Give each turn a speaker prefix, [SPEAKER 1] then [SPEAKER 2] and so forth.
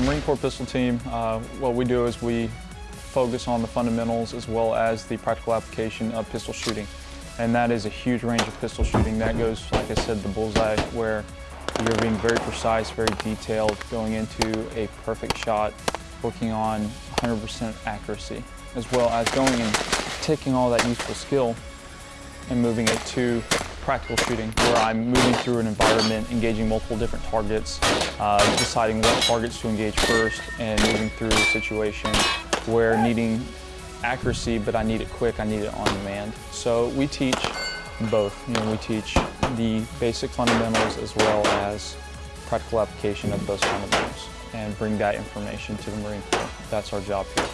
[SPEAKER 1] The Marine Corps pistol team, uh, what we do is we focus on the fundamentals as well as the practical application of pistol shooting. And that is a huge range of pistol shooting. That goes, like I said, the bullseye where you're being very precise, very detailed, going into a perfect shot, working on 100% accuracy, as well as going and taking all that useful skill and moving it to practical shooting, where I'm moving through an environment, engaging multiple different targets, uh, deciding what targets to engage first, and moving through a situation where needing accuracy, but I need it quick, I need it on demand. So we teach both. You know, we teach the basic fundamentals as well as practical application of those fundamentals and bring that information to the Marine Corps. That's our job here.